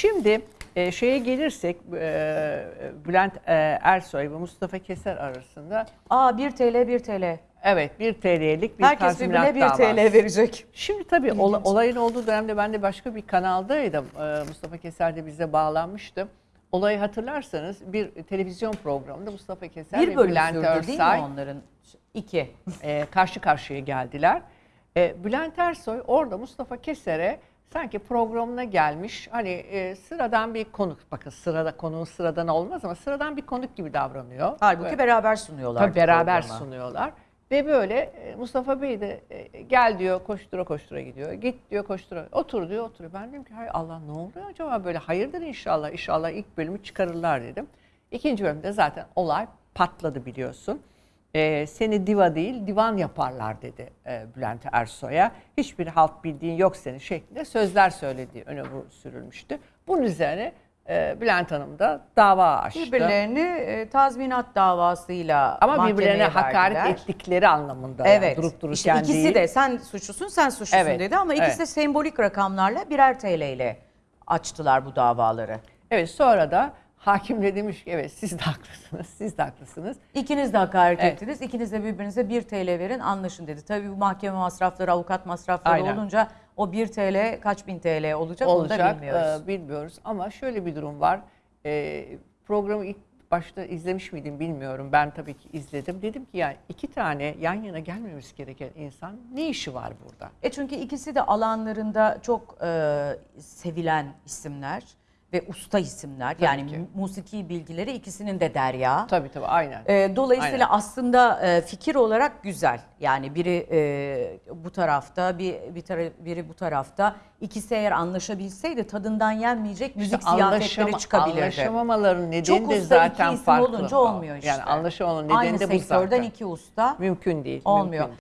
Şimdi e, şeye gelirsek e, Bülent e, Ersoy ve Mustafa Keser arasında Aa 1 TL 1 TL. evet 1 TL'lik bir Herkes birbirine 1 davası. TL verecek. Şimdi tabii ola- olayın olduğu dönemde ben de başka bir kanaldaydım. Ee, Mustafa Keser de bize bağlanmıştı. Olayı hatırlarsanız bir televizyon programında Mustafa Keser Bir ve Bülent sürdü değil mi onların? İki. e, karşı karşıya geldiler. E, Bülent Ersoy orada Mustafa Keser'e sanki programına gelmiş hani e, sıradan bir konuk bakın sırada konuğun sıradan olmaz ama sıradan bir konuk gibi davranıyor. Halbuki Ve- beraber sunuyorlar. Tabii beraber programı. sunuyorlar. Ve böyle e, Mustafa Bey de e, gel diyor koştura koştura gidiyor. Git diyor koştura. Otur diyor oturuyor. Ben dedim ki hay Allah ne oluyor acaba böyle hayırdır inşallah. İnşallah ilk bölümü çıkarırlar dedim. İkinci bölümde zaten olay patladı biliyorsun. E, seni diva değil divan yaparlar dedi e, Bülent Ersoy'a. Hiçbir halt bildiğin yok senin şeklinde sözler söylediği öne sürülmüştü. Bunun üzerine e, Bülent Hanım da dava açtı. Birbirlerini e, tazminat davasıyla Ama birbirlerine hakaret verdiler. ettikleri anlamında Evet. yani durup İşte dururken ikisi değil. de sen suçlusun sen suçlusun Evet, dedi ama ikisi evet. de sembolik rakamlarla birer TL ile açtılar bu davaları. Evet sonra da hakim de demiş ki evet siz de haklısınız, siz de haklısınız. İkiniz de hakaret Evet. ettiniz. İkiniz de birbirinize 1 TL verin anlaşın dedi. Tabii bu mahkeme masrafları, avukat masrafları Aynen. olunca o 1 TL kaç bin TL olacak, onu da Olacak bilmiyoruz. e, bilmiyoruz ama şöyle bir durum var. E, programı ilk başta izlemiş miydim bilmiyorum. Ben tabii ki izledim. Dedim ki yani iki tane yan yana gelmemiz gereken insan ne işi var burada? E çünkü ikisi de alanlarında çok e, sevilen isimler ve usta isimler. Tabii yani ki. mu- musiki bilgileri ikisinin de derya. Tabii tabii aynen. E, dolayısıyla Aynen. aslında e, fikir olarak güzel. Yani biri e, bu tarafta, bir, bir tara- biri bu tarafta. İkisi eğer anlaşabilseydi tadından yenmeyecek müzik İşte ziyafetleri çıkabilirdi. Anlaşamamaların nedeni Çok de usta zaten iki isim farklı. olunca olmuyor işte. Yani anlaşamamanın nedeni Aynı de bu sektörden zaten. iki usta Mümkün değil. olmuyor. mümkün